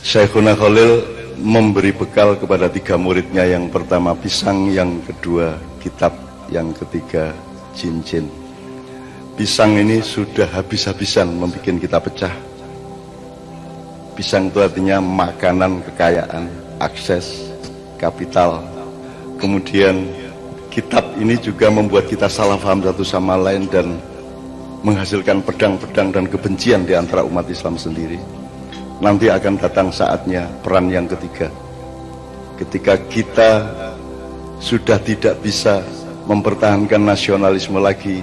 Syekhuna Khalil memberi bekal kepada tiga muridnya yang pertama pisang, yang kedua kitab, yang ketiga cincin. Pisang ini sudah habis-habisan membuat kita pecah. Pisang itu artinya makanan kekayaan, akses, kapital. Kemudian kitab ini juga membuat kita salah paham satu sama lain dan menghasilkan pedang-pedang dan kebencian di antara umat Islam sendiri nanti akan datang saatnya peran yang ketiga ketika kita sudah tidak bisa mempertahankan nasionalisme lagi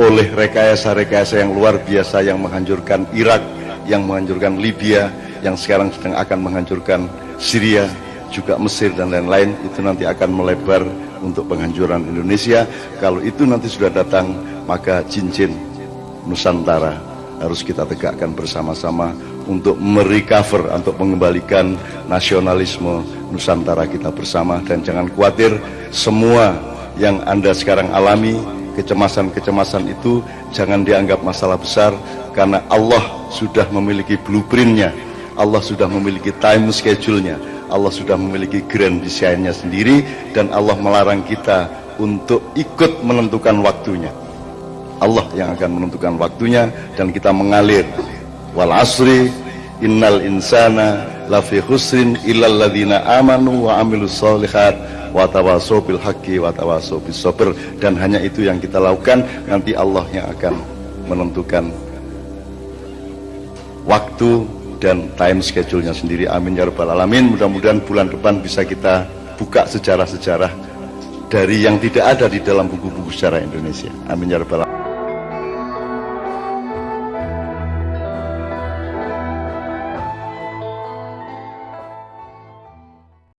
oleh rekayasa-rekayasa yang luar biasa yang menghancurkan Irak, yang menghancurkan Libya, yang sekarang sedang akan menghancurkan Syria, juga Mesir dan lain-lain, itu nanti akan melebar untuk penghancuran Indonesia. Kalau itu nanti sudah datang, maka cincin Nusantara harus kita tegakkan bersama-sama untuk merecover, untuk mengembalikan nasionalisme Nusantara kita bersama. Dan jangan khawatir semua yang Anda sekarang alami kecemasan-kecemasan itu jangan dianggap masalah besar karena Allah sudah memiliki blueprintnya. Allah sudah memiliki time schedule-nya. Allah sudah memiliki grand design-nya sendiri dan Allah melarang kita untuk ikut menentukan waktunya. Allah yang akan menentukan waktunya dan kita mengalir wal asri innal insana lafi khusrin illal ladzina amanu wa amilus solihat wa tawassaw bil haqqi wa tawassaw bis sabr. Dan hanya itu yang kita lakukan nanti Allah yang akan menentukan waktu dan time schedule-nya sendiri. Amin ya rabbal alamin. Mudah-mudahan bulan depan bisa kita buka sejarah-sejarah dari yang tidak ada di dalam buku-buku sejarah Indonesia. Amin ya rabbal alamin